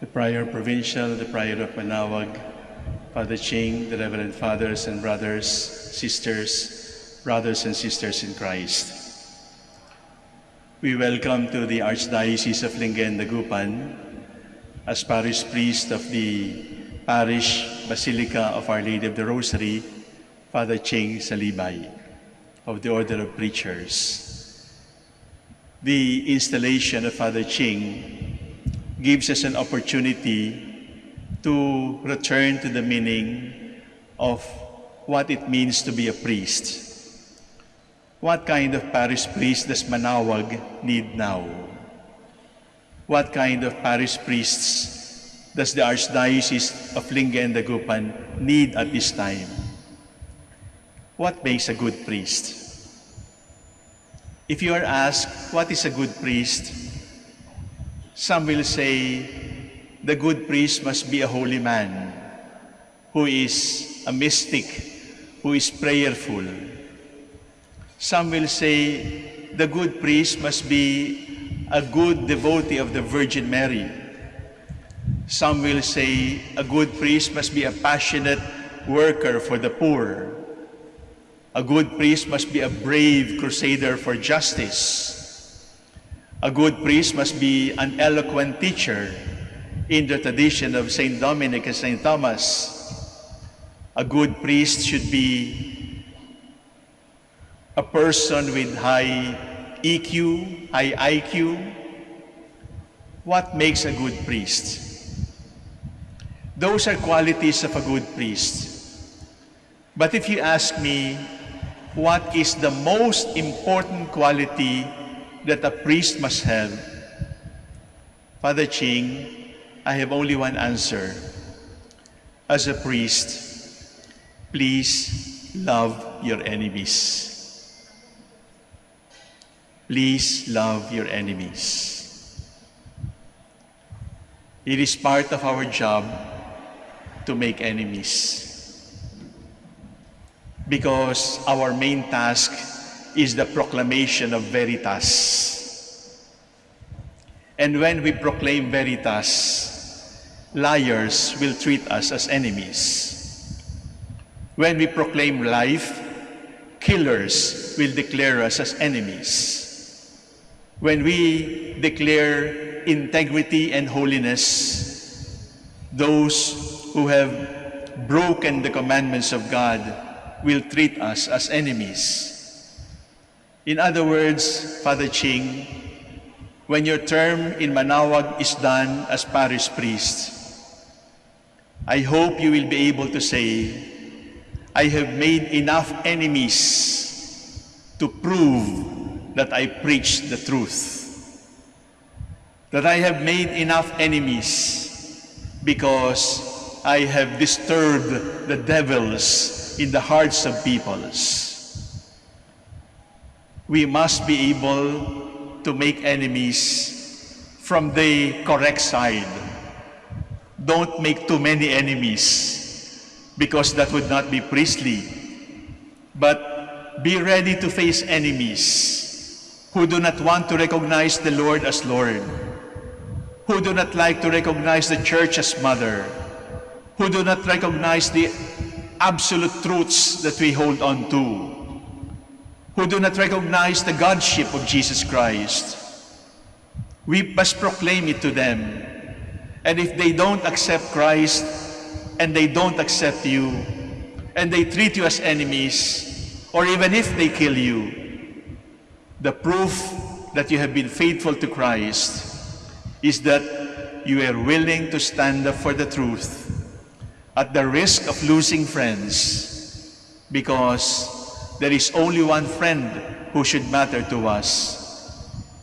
the Prior Provincial, the Prior of Manaoag, Father Ching, the Reverend Fathers and Brothers, Sisters, Brothers and Sisters in Christ. We welcome to the Archdiocese of Lingayen, Dagupan, as parish priest of the Parish Basilica of Our Lady of the Rosary, Father Ching Salibay of the Order of Preachers. The installation of Father Ching gives us an opportunity to return to the meaning of what it means to be a priest. What kind of parish priest does Manawag need now? What kind of parish priests does the Archdiocese of Lingen and Dagupan need at this time? What makes a good priest? If you are asked, what is a good priest? Some will say, the good priest must be a holy man who is a mystic, who is prayerful. Some will say, the good priest must be a good devotee of the Virgin Mary. Some will say, a good priest must be a passionate worker for the poor. A good priest must be a brave crusader for justice. A good priest must be an eloquent teacher in the tradition of St. Dominic and St. Thomas. A good priest should be a person with high EQ, high IQ. What makes a good priest? Those are qualities of a good priest. But if you ask me, what is the most important quality that a priest must have? Father Ching, I have only one answer. As a priest, please love your enemies. Please love your enemies. It is part of our job to make enemies because our main task is the proclamation of Veritas. And when we proclaim Veritas, liars will treat us as enemies. When we proclaim life, killers will declare us as enemies. When we declare integrity and holiness, those who have broken the commandments of God will treat us as enemies. In other words, Father Ching, when your term in Manaoag is done as parish priest, I hope you will be able to say, I have made enough enemies to prove that I preach the truth. That I have made enough enemies because I have disturbed the devils in the hearts of peoples. We must be able to make enemies from the correct side. Don't make too many enemies because that would not be priestly. But be ready to face enemies who do not want to recognize the Lord as Lord, who do not like to recognize the church as mother, who do not recognize the absolute truths that we hold on to, who do not recognize the Godship of Jesus Christ. We must proclaim it to them. And if they don't accept Christ, and they don't accept you, and they treat you as enemies, or even if they kill you, the proof that you have been faithful to Christ is that you are willing to stand up for the truth at the risk of losing friends because there is only one friend who should matter to us.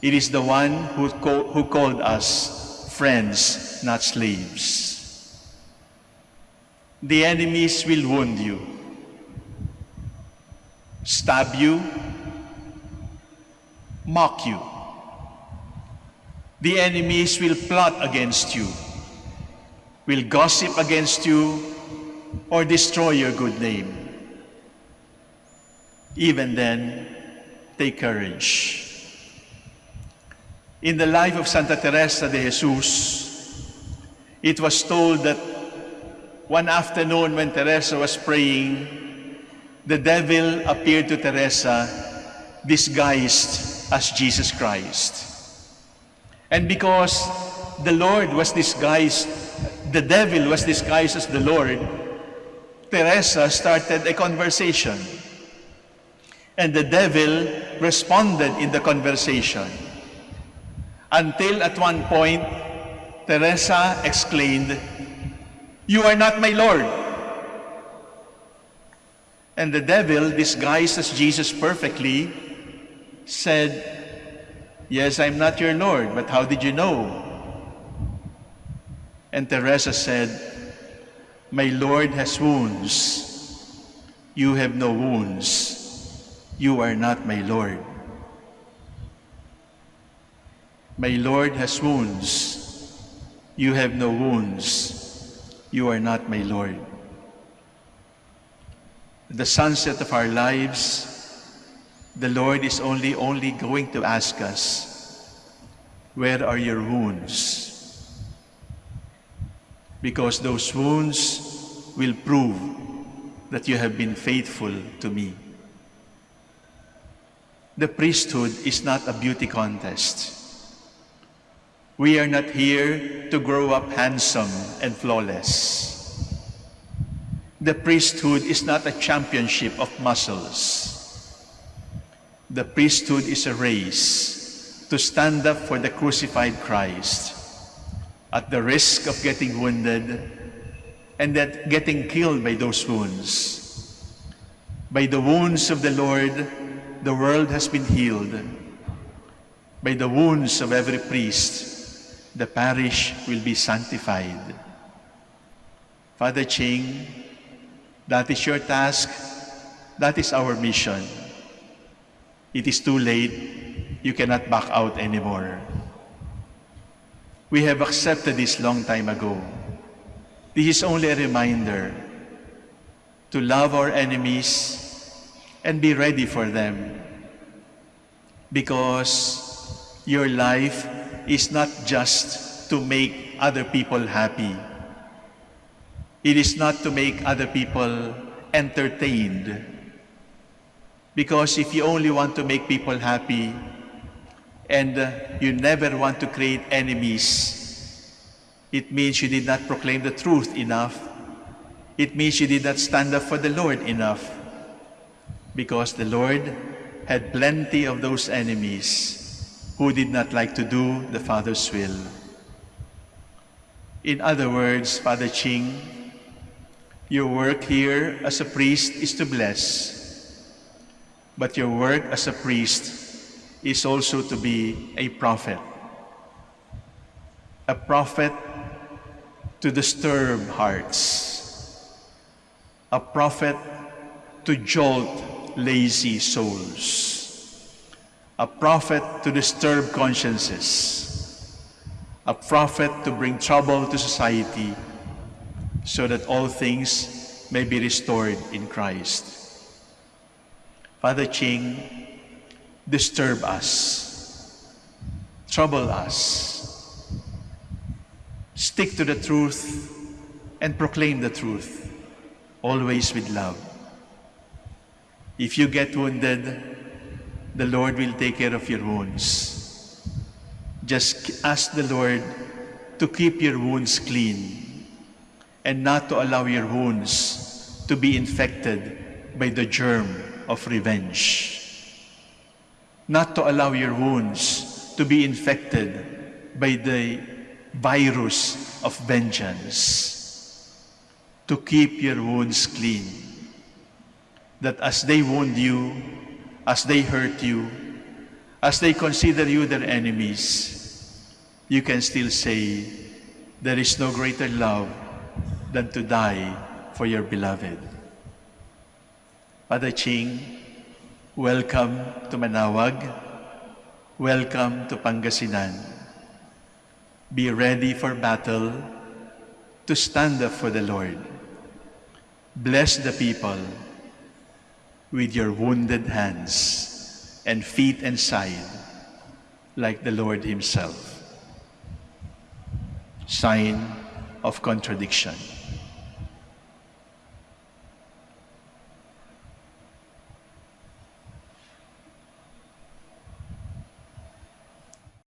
It is the one who, co- who called us friends, not slaves. The enemies will wound you, stab you, mock you. The enemies will plot against you, will gossip against you, or destroy your good name. Even then, take courage. In the life of Santa Teresa de Jesus, It was told that one afternoon when Teresa was praying, the devil appeared to Teresa disguised as Jesus Christ. And because the Lord was disguised, the devil was disguised as the Lord, Teresa started a conversation. And the devil responded in the conversation. Until at one point, Teresa exclaimed, You are not my Lord. And the devil, disguised as Jesus perfectly, said, Yes, I'm not your Lord, but how did you know? And Teresa said, My Lord has wounds. You have no wounds. You are not my Lord. My Lord has wounds. You have no wounds. You are not my Lord. The sunset of our lives, the Lord is only, only going to ask us, where are your wounds? Because those wounds will prove that you have been faithful to me. The priesthood is not a beauty contest. We are not here to grow up handsome and flawless. The priesthood is not a championship of muscles. The priesthood is a race to stand up for the crucified Christ at the risk of getting wounded and that getting killed by those wounds. By the wounds of the Lord, the world has been healed. By the wounds of every priest, the parish will be sanctified. Father Ching, that is your task, that is our mission. It is too late. You cannot back out anymore. We have accepted this long time ago. This is only a reminder to love our enemies and be ready for them. Because your life is not just to make other people happy. It is not to make other people entertained because if you only want to make people happy and uh, you never want to create enemies, it means you did not proclaim the truth enough. It means you did not stand up for the Lord enough. Because the Lord had plenty of those enemies who did not like to do the Father's will. In other words, Father Ching, your work here as a priest is to bless but your work as a priest is also to be a prophet. A prophet to disturb hearts. A prophet to jolt lazy souls. A prophet to disturb consciences. A prophet to bring trouble to society so that all things may be restored in Christ. Father Ching, disturb us, trouble us, stick to the truth and proclaim the truth, always with love. If you get wounded, the Lord will take care of your wounds. Just ask the Lord to keep your wounds clean and not to allow your wounds to be infected by the germ of revenge. Not to allow your wounds to be infected by the virus of vengeance. To keep your wounds clean. That as they wound you, as they hurt you, as they consider you their enemies, you can still say, there is no greater love than to die for your beloved. Father Ching, welcome to Manawag. Welcome to Pangasinan. Be ready for battle to stand up for the Lord. Bless the people with your wounded hands and feet and side like the Lord himself. Sign of contradiction.